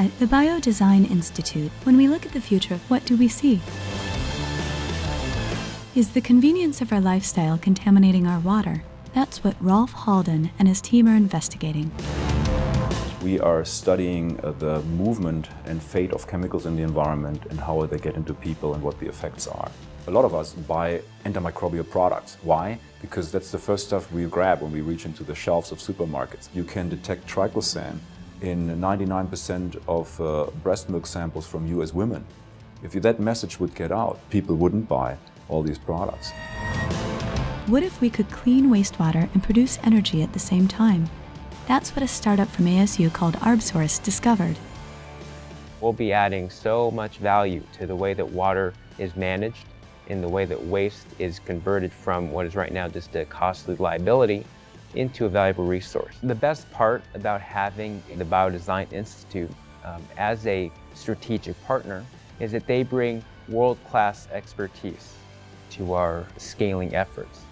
At the Biodesign Institute, when we look at the future, what do we see? Is the convenience of our lifestyle contaminating our water? That's what Rolf Halden and his team are investigating. We are studying uh, the movement and fate of chemicals in the environment and how they get into people and what the effects are. A lot of us buy antimicrobial products. Why? Because that's the first stuff we grab when we reach into the shelves of supermarkets. You can detect triclosan in 99% of uh, breast milk samples from US women. If that message would get out, people wouldn't buy all these products. What if we could clean wastewater and produce energy at the same time? That's what a startup from ASU called ArbSource discovered. We'll be adding so much value to the way that water is managed, in the way that waste is converted from what is right now just a costly liability into a valuable resource. The best part about having the Biodesign Institute um, as a strategic partner is that they bring world-class expertise to our scaling efforts.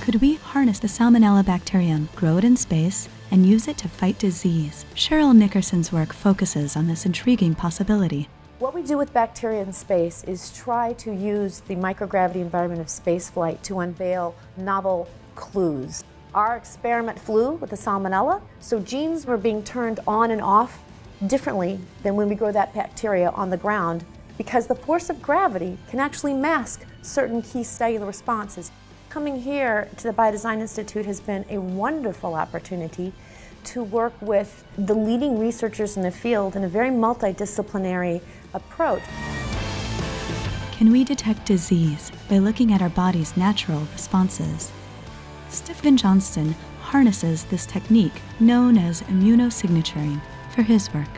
Could we harness the Salmonella bacterium, grow it in space, and use it to fight disease? Cheryl Nickerson's work focuses on this intriguing possibility. What we do with bacteria in space is try to use the microgravity environment of spaceflight to unveil novel clues. Our experiment flew with the salmonella, so genes were being turned on and off differently than when we grow that bacteria on the ground because the force of gravity can actually mask certain key cellular responses. Coming here to the Biodesign Institute has been a wonderful opportunity to work with the leading researchers in the field in a very multidisciplinary approach. Can we detect disease by looking at our body's natural responses? Stephen Johnston harnesses this technique known as immunosignaturing for his work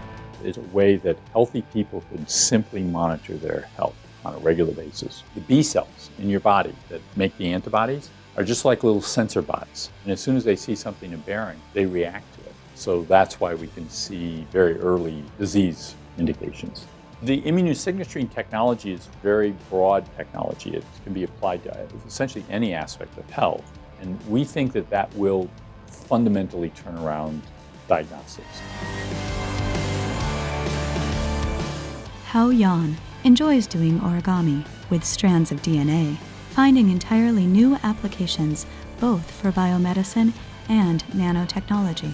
It's a way that healthy people can simply monitor their health on a regular basis. The B cells in your body that make the antibodies are just like little sensor bots. And as soon as they see something aberrant, they react to it. So that's why we can see very early disease indications. The immunosignaturing technology is very broad technology. It can be applied to essentially any aspect of health. And we think that that will fundamentally turn around diagnostics. Hao Yan enjoys doing origami with strands of DNA, finding entirely new applications both for biomedicine and nanotechnology.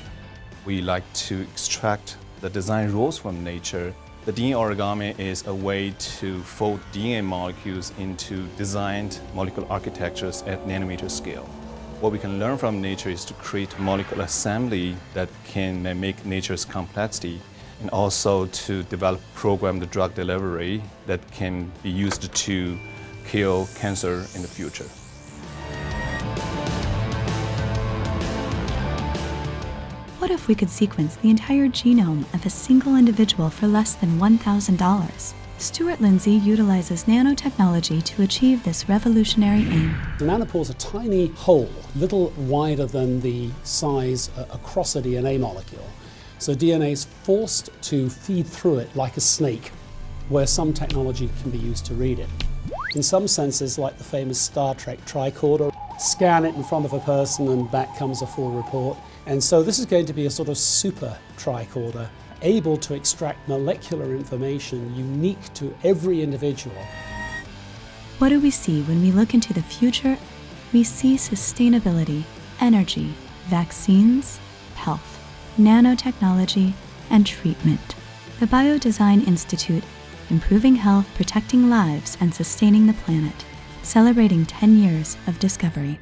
We like to extract the design rules from nature. The DNA origami is a way to fold DNA molecules into designed molecular architectures at nanometer scale. What we can learn from nature is to create molecular assembly that can make nature's complexity and also to develop programmed drug delivery that can be used to kill cancer in the future. What if we could sequence the entire genome of a single individual for less than $1,000? Stuart Lindsay utilizes nanotechnology to achieve this revolutionary aim. The nanopore is a tiny hole, little wider than the size uh, across a DNA molecule. So DNA is forced to feed through it like a snake, where some technology can be used to read it. In some senses, like the famous Star Trek tricorder, scan it in front of a person and back comes a full report. And so this is going to be a sort of super tricorder, able to extract molecular information unique to every individual. What do we see when we look into the future? We see sustainability, energy, vaccines, health nanotechnology, and treatment. The Biodesign Institute, improving health, protecting lives, and sustaining the planet, celebrating 10 years of discovery.